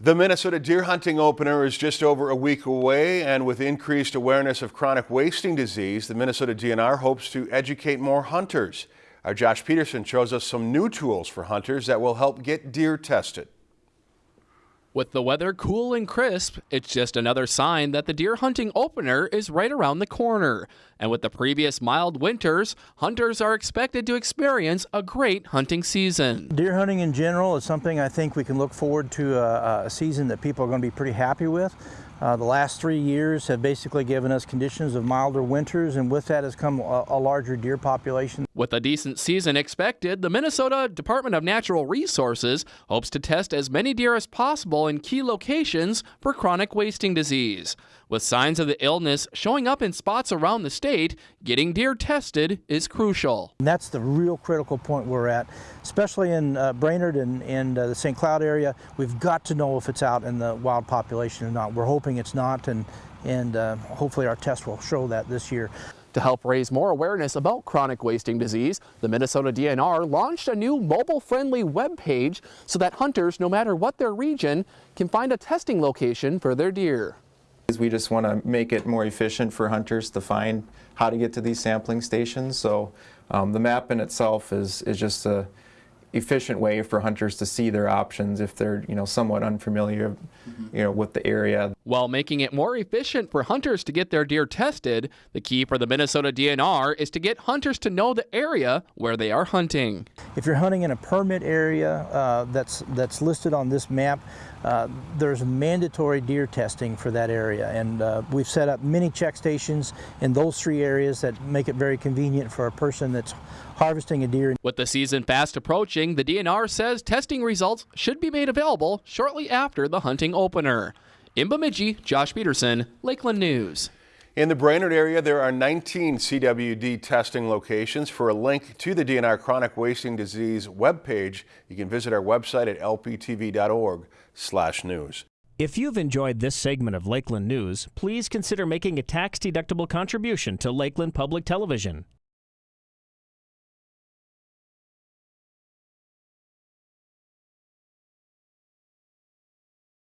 The Minnesota deer hunting opener is just over a week away, and with increased awareness of chronic wasting disease, the Minnesota DNR hopes to educate more hunters. Our Josh Peterson shows us some new tools for hunters that will help get deer tested. With the weather cool and crisp, it's just another sign that the deer hunting opener is right around the corner. And with the previous mild winters, hunters are expected to experience a great hunting season. Deer hunting in general is something I think we can look forward to a, a season that people are going to be pretty happy with. Uh, the last three years have basically given us conditions of milder winters, and with that has come a, a, larger deer population. With a decent season expected, the Minnesota Department of Natural Resources hopes to test as many deer as possible in key locations for chronic wasting disease. With signs of the illness showing up in spots around the state, getting deer tested is crucial. And that's the real critical point we're at, especially in uh, Brainerd and, and uh, the St. Cloud area. We've got to know if it's out in the wild population or not. We're hoping it's not, and, and uh, hopefully our test will show that this year. To help raise more awareness about chronic wasting disease, the Minnesota DNR launched a new mobile-friendly web page so that hunters, no matter what their region, can find a testing location for their deer. We just want to make it more efficient for hunters to find how to get to these sampling stations. So um, the map in itself is, is just a efficient way for hunters to see their options if they're you know somewhat unfamiliar you know with the area. While making it more efficient for hunters to get their deer tested, the key for the Minnesota DNR is to get hunters to know the area where they are hunting. If you're hunting in a permit area uh, that's that's listed on this map, uh, there's mandatory deer testing for that area and uh, we've set up many check stations in those three areas that make it very convenient for a person that's harvesting a deer. With the season fast approaching, the DNR says testing results should be made available shortly after the hunting opener. In Bemidji, Josh Peterson, Lakeland News. In the Brainerd area, there are 19 CWD testing locations. For a link to the DNR Chronic Wasting Disease webpage, you can visit our website at lptv.org slash news. If you've enjoyed this segment of Lakeland News, please consider making a tax-deductible contribution to Lakeland Public Television.